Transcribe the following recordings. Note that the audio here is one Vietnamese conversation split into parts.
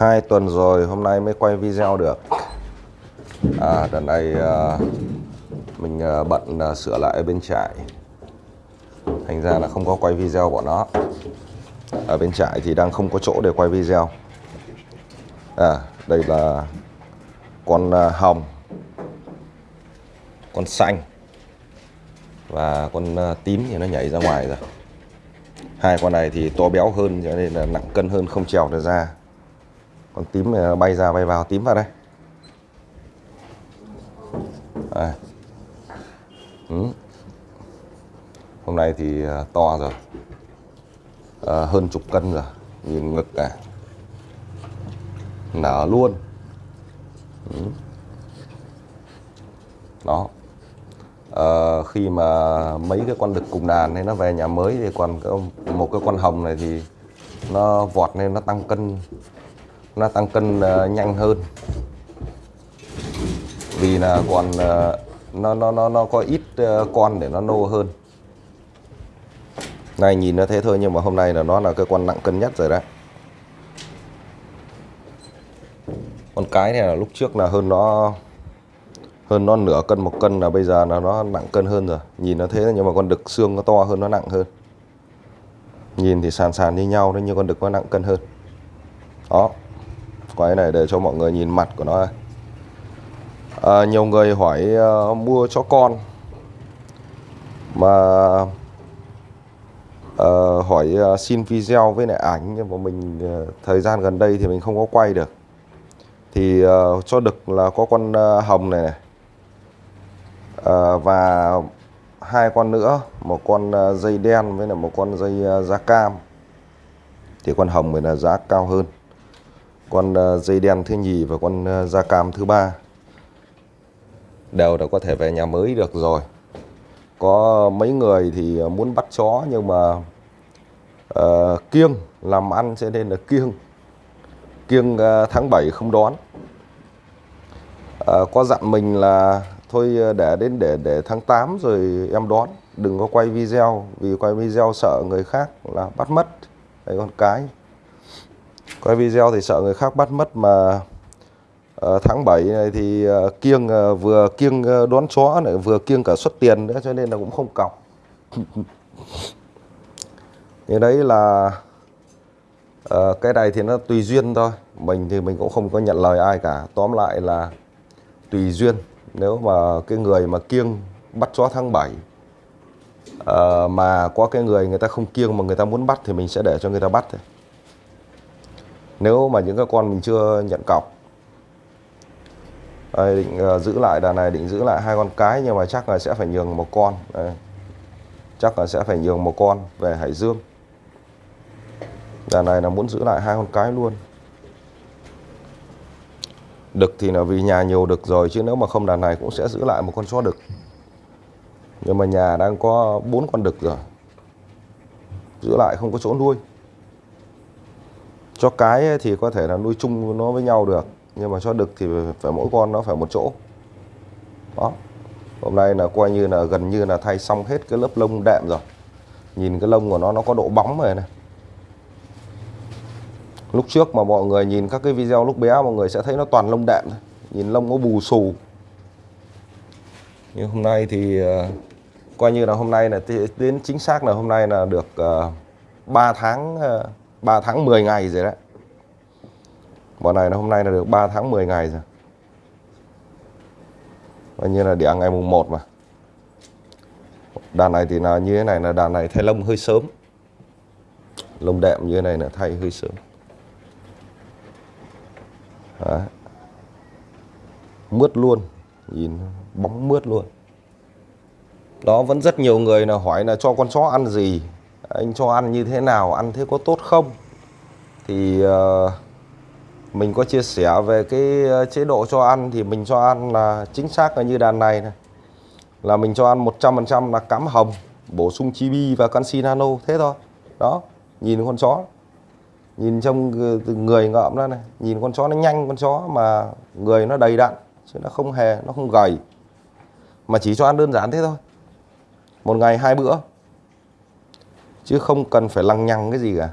hai tuần rồi hôm nay mới quay video được. À đợt này à, mình à, bận à, sửa lại bên trại. Thành ra là không có quay video của nó. Ở bên trại thì đang không có chỗ để quay video. À đây là con à, hồng con xanh và con à, tím thì nó nhảy ra ngoài rồi. Hai con này thì to béo hơn cho nên là nặng cân hơn không trèo được ra con tím này bay ra bay vào tím vào đây à. Ừ. hôm nay thì ờ, to rồi à, hơn chục cân rồi nhìn ngực cả nở luôn ừ. đó à, khi mà mấy cái con đực cùng đàn này nó về nhà mới thì còn có một cái con hồng này thì nó vọt lên nó tăng cân nó tăng cân uh, nhanh hơn. Vì là còn uh, nó nó nó nó có ít uh, con để nó nô hơn. Này nhìn nó thế thôi nhưng mà hôm nay là nó là cái con nặng cân nhất rồi đấy. Con cái này là lúc trước là hơn nó hơn nó nửa cân một cân là bây giờ là nó nặng cân hơn rồi. Nhìn nó thế nhưng mà con đực xương nó to hơn nó nặng hơn. Nhìn thì sàn sàn như nhau đấy nhưng con đực nó nặng cân hơn. Đó quay này để cho mọi người nhìn mặt của nó à, à nhiều người hỏi uh, mua cho con. Mà uh, hỏi uh, xin video với lại ảnh nhưng mà mình uh, thời gian gần đây thì mình không có quay được. Thì uh, cho đực là có con uh, hồng này này. Uh, và hai con nữa một con uh, dây đen với lại một con dây uh, da cam. Thì con hồng mới là giá cao hơn con ờ, dây đen thứ nhì và con ờ, da cam thứ ba. Đều đã có thể về nhà mới được rồi. Có mấy người thì muốn bắt chó nhưng mà uh, kiêng làm ăn cho nên là kiêng. Kiêng uh, tháng 7 không đón. Uh, có dặn mình là thôi để đến để để tháng 8 rồi em đón. Đừng có quay video vì quay video sợ người khác là bắt mất. Đây con cái quay video thì sợ người khác bắt mất mà uh, tháng 7 này thì uh, kiêng uh, vừa kiêng uh, đón chó này vừa kiêng cả xuất tiền nữa cho nên là cũng không cọc. Thì đấy là uh, cái này thì nó tùy duyên thôi. Mình thì mình cũng không có nhận lời ai cả. Tóm lại là tùy duyên. Nếu mà cái người mà kiêng bắt chó tháng 7 uh, mà có cái người người ta không kiêng mà người ta muốn bắt thì mình sẽ để cho người ta bắt thôi nếu mà những cái con mình chưa nhận cọc đây, định uh, giữ lại đàn này định giữ lại hai con cái nhưng mà chắc là sẽ phải nhường một con đây. chắc là sẽ phải nhường một con về Hải Dương. Đàn này là muốn giữ lại hai con cái luôn. Đực thì là vì nhà nhiều đực rồi chứ nếu mà không đàn này cũng sẽ giữ lại một con chó đực. Nhưng mà nhà đang có bốn con đực rồi giữ lại không có chỗ nuôi cho cái thì có thể là nuôi chung nó với nhau được, nhưng mà cho đực thì phải mỗi con nó phải một chỗ. Đó. Hôm nay là coi như là gần như là thay xong hết cái lớp lông đệm rồi. Nhìn cái lông của nó nó có độ bóng rồi này. Lúc trước mà mọi người nhìn các cái video lúc bé, mọi người sẽ thấy nó toàn lông đệm nhìn lông nó bù xù. Nhưng hôm nay thì ờ, coi như là hôm nay là đến chính xác là hôm nay là được ờ, 3 tháng ờ, 3 tháng 10 ngày rồi đấy. Bọn này là hôm nay là được 3 tháng 10 ngày rồi. Coi như là đẻ ngày mùng 1 mà. Đàn này thì là như thế này, là đàn này thay lông hơi sớm. Lông đệm như thế này là thay hơi sớm. Đấy. Mướt luôn. Nhìn bóng mướt luôn. Đó, vẫn rất nhiều người là hỏi là cho con chó ăn gì? Anh cho ăn như thế nào Ăn thế có tốt không? Thì uh, mình có chia sẻ về cái ờ, chế độ cho ăn thì mình cho ăn là chính xác là như đàn này này. Là mình cho ăn 100% là cám hồng bổ sung chibi và canxi nano thế thôi. Đó nhìn con chó. Nhìn trong người ngợm ra này. Nhìn con chó nó nhanh con chó mà người nó đầy đặn chứ nó không hề nó không gầy. Mà chỉ cho ăn đơn giản thế thôi. Một ngày hai bữa chứ không cần phải lằng nhằng cái gì cả.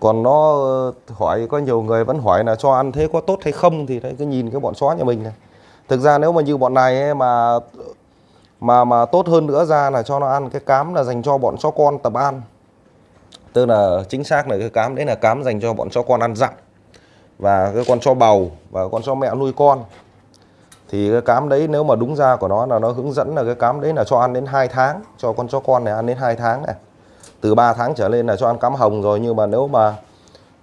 Còn nó ờ, hỏi có nhiều người vẫn hỏi là cho ăn thế có tốt hay không thì đấy, cứ nhìn cái bọn chó nhà mình này. Thực ra nếu mà như bọn này ấy mà mà mà tốt hơn nữa ra là cho nó ăn cái cám là dành cho bọn chó con tập ăn. Tức là chính xác là cái cám, đấy là cám dành cho bọn chó con ăn dặm. Và cái con chó bầu và con chó mẹ nuôi con thì cái cám đấy nếu mà đúng ra của nó là nó hướng dẫn là cái cám đấy là cho ăn đến 2 tháng cho con chó con này ăn đến 2 tháng này. Từ 3 tháng trở lên là cho ăn cám hồng rồi nhưng mà nếu mà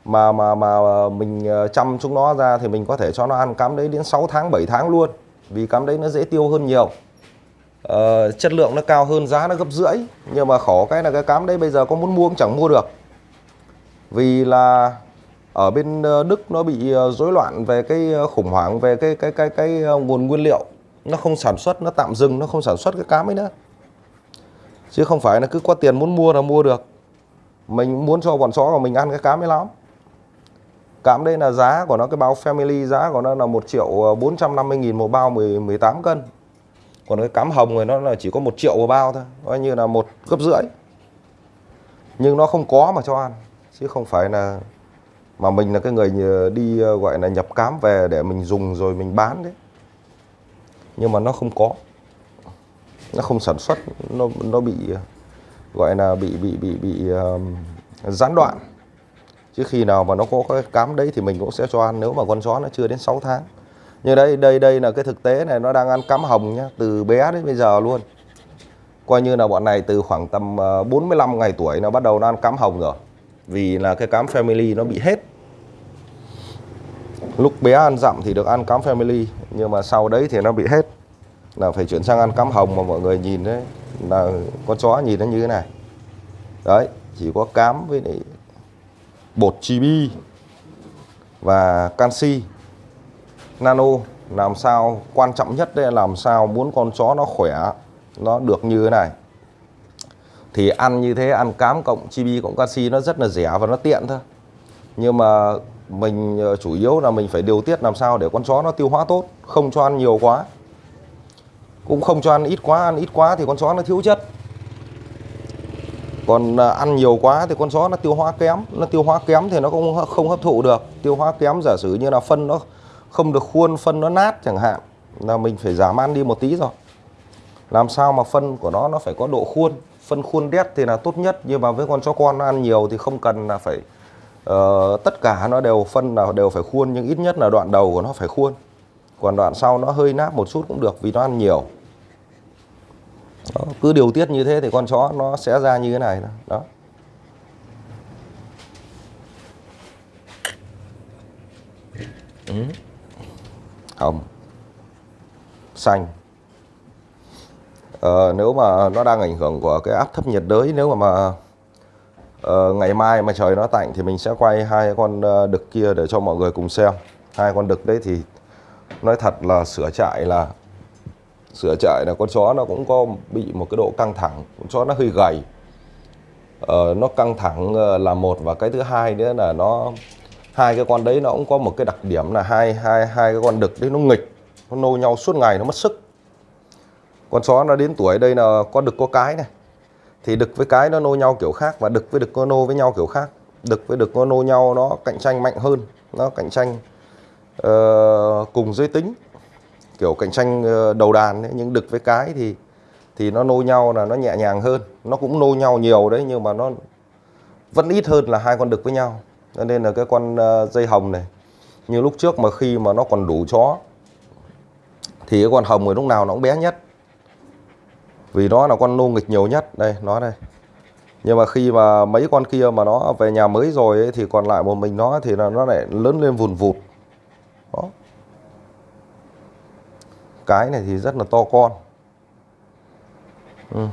mà mà mà mình ờ, chăm chúng nó ra thì mình có thể cho nó ăn cám đấy đến 6 tháng 7 tháng luôn. Vì cám đấy nó dễ tiêu hơn nhiều. Ờ, chất lượng nó cao hơn giá nó gấp rưỡi. Nhưng mà khổ cái là cái cám đấy bây giờ có muốn mua cũng chẳng mua được. Vì là ở bên ờ, Đức nó bị ờ, rối loạn về cái ờ, khủng hoảng về cái cái cái cái, nguồn nguyên liệu. Nó không sản xuất nó tạm dừng nó không sản xuất cái cám ấy nữa. Chứ không phải là cứ có tiền muốn mua là mua được. Mình muốn cho bọn chó của mình ăn cái cám ấy lắm. Cám đây là giá của nó cái bao family giá của nó là 1 triệu 450 nghìn một bao 10, 18 cân. Còn cái cám hồng này nó là chỉ có một triệu một bao thôi coi như là một gấp rưỡi. Nhưng nó không có mà cho ăn chứ không phải là mà mình là cái người đi ờ, gọi là nhập cám về để mình dùng rồi mình bán đấy. Nhưng mà nó không có. Nó không sản xuất nó nó bị ờ, gọi là bị bị bị bị um, gián đoạn. Chứ khi nào mà nó có cái cám đấy thì mình cũng sẽ cho ăn nếu mà con chó nó chưa đến 6 tháng. Như đây đây đây là cái thực tế này nó đang ăn cám hồng nhá từ bé đến bây giờ luôn. Coi như là bọn này từ khoảng tầm ờ, 45 ngày tuổi nó bắt đầu nó ăn cám hồng rồi vì là cái cám family nó bị hết. Lúc bé ăn dặm thì được ăn cám family, nhưng mà sau đấy thì nó bị hết. Là phải chuyển sang ăn cám hồng mà mọi người nhìn đấy là con chó nhìn nó như thế này. Đấy, chỉ có cám với lại bột chibi và canxi. Nano, làm sao quan trọng nhất đây là làm sao muốn con chó nó khỏe, nó được như thế này thì ăn như thế, ăn cám cộng chibi cộng canxi nó rất là rẻ và nó tiện thôi. Nhưng mà mình ờ, chủ yếu là mình phải điều tiết làm sao để con chó nó tiêu hóa tốt, không cho ăn nhiều quá. Cũng không cho ăn ít quá, ăn ít quá thì con chó nó thiếu chất. Còn ờ, ăn nhiều quá thì con chó nó tiêu hóa kém, nó tiêu hóa kém thì nó cũng không hấp thụ được. Tiêu hóa kém giả sử như là phân nó không được khuôn, phân nó nát chẳng hạn, là mình phải giảm ăn đi một tí rồi. Làm sao mà phân của nó nó phải có độ khuôn? Phân khuôn đét thì là tốt nhất nhưng mà với con chó con nó ăn nhiều thì không cần là phải uh, tất cả nó đều phân là đều phải khuôn nhưng ít nhất là đoạn đầu của nó phải khuôn. Còn đoạn sau nó hơi nát một chút cũng được vì nó ăn nhiều. Đó, cứ điều tiết như thế thì con chó nó sẽ ra như thế này đó. Ừ. hồng. Xanh uh, nếu mà nó đang ảnh hưởng của cái áp thấp nhiệt đới nếu mà mà uh, ngày mai mà trời nó tạnh thì mình sẽ quay hai con ờ, đực kia để cho mọi người cùng xem. Hai con đực đấy thì nói thật là sửa trại là sửa trại là con chó nó cũng có bị một cái độ căng thẳng. Con chó nó hơi gầy. Uh, nó căng thẳng là một và cái thứ hai nữa là nó hai cái con đấy nó cũng có một cái đặc điểm là hai hai hai cái con đực đấy nó nghịch nó nô nhau suốt ngày nó mất sức con chó nó đến tuổi đây là có đực có cái này. Thì đực với cái nó nô nhau kiểu khác và đực với đực có nô với nhau kiểu khác. Đực với đực có nô nhau nó cạnh tranh mạnh hơn nó cạnh tranh uh, cùng giới tính kiểu cạnh tranh ờ, đầu đàn ấy, nhưng đực với cái thì thì nó nô nhau là nó nhẹ nhàng hơn. Nó cũng nô nhau nhiều đấy nhưng mà nó vẫn ít hơn là hai con đực với nhau. Cho nên là cái con ờ, dây hồng này như lúc trước mà khi mà nó còn đủ chó thì cái con hồng ở lúc nào nó cũng bé nhất vì nó là con nô nghịch nhiều nhất. Đây nó đây. Nhưng mà khi mà mấy con kia mà nó về nhà mới rồi ấy, thì còn lại một mình nó thì là nó lại lớn lên vùn vụt. Đó. Cái này thì rất là to con. Ừ.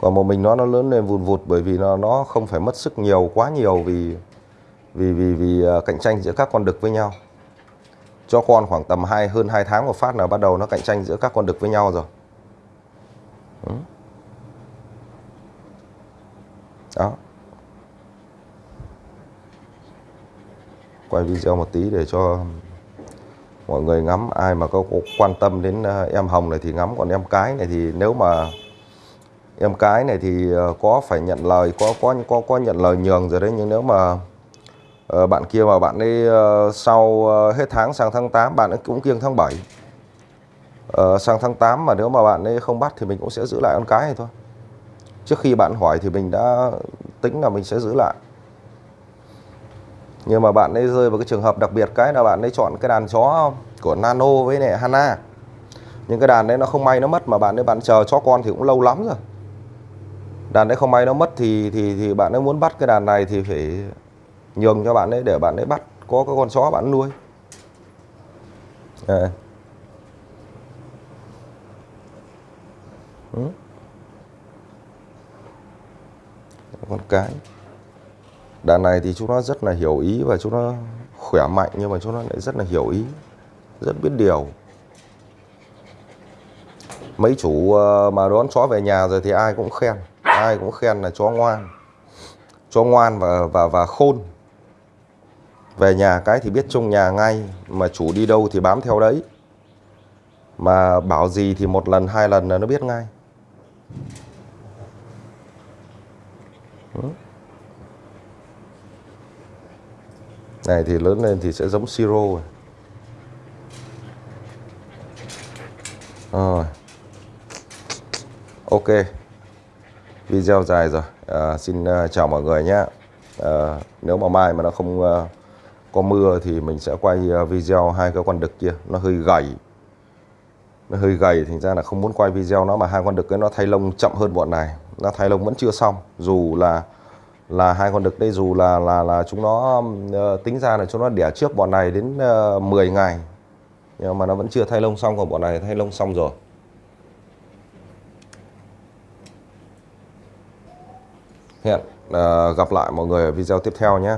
còn một mình nó nó lớn lên vùn vụt bởi vì nó nó không phải mất sức nhiều quá nhiều vì vì vì vì à, cạnh tranh giữa các con đực với nhau. Cho con khoảng tầm hai hơn 2 tháng một phát là bắt đầu nó cạnh tranh giữa các con đực với nhau rồi ừ. đó. Quay video một tí để cho mọi người ngắm. Ai mà có quan tâm đến ờ, em hồng này thì ngắm, còn em cái này thì nếu mà em cái này thì ờ, có phải nhận lời, có có có có nhận lời nhường rồi đấy. Nhưng nếu mà ờ, bạn kia mà bạn ấy sau hết tháng sang tháng 8 bạn ấy cũng kiêng tháng 7 Ờ, sang tháng 8 mà nếu mà bạn ấy không bắt thì mình cũng sẽ giữ lại con cái này thôi. Trước khi bạn hỏi thì mình đã tính là mình sẽ giữ lại. Nhưng mà bạn ấy rơi vào cái trường hợp đặc biệt cái là bạn ấy chọn cái đàn chó của Nano với lại Hana. Nhưng cái đàn đấy nó không may nó mất mà bạn ấy bạn chờ chó con thì cũng lâu lắm rồi. Đàn đấy không may nó mất thì thì thì bạn ấy muốn bắt cái đàn này thì phải nhường cho bạn ấy để bạn ấy bắt có cái con chó bạn nuôi. À. Ừ. con cái. Đàn này thì chúng nó rất là hiểu ý và chúng nó khỏe mạnh nhưng mà chúng nó lại rất là hiểu ý, rất biết điều. Mấy chủ ờ, mà đón chó về nhà rồi thì ai cũng khen, ai cũng khen là chó ngoan. Chó ngoan và và và khôn. Về nhà cái thì biết trong nhà ngay, mà chủ đi đâu thì bám theo đấy. Mà bảo gì thì một lần, hai lần là nó biết ngay này thì lớn lên thì sẽ giống siro rồi. Rồi. Ok. Video dài rồi. À, xin uh, chào mọi người nhé. À, nếu mà mai mà nó không uh, có mưa thì mình sẽ quay uh, video hai cái con đực kia. Nó hơi gầy nó hơi gầy thành ra là không muốn quay video nó mà hai con đực ấy nó thay lông chậm hơn bọn này. Nó thay lông vẫn chưa xong dù là là hai con đực đây dù là là là chúng nó uh, tính ra là chúng nó đẻ trước bọn này đến ờ, uh, 10 ngày. Nhưng mà nó vẫn chưa thay lông xong còn bọn này thay lông xong rồi. Hẹn uh, gặp lại mọi người ở video tiếp theo nhé.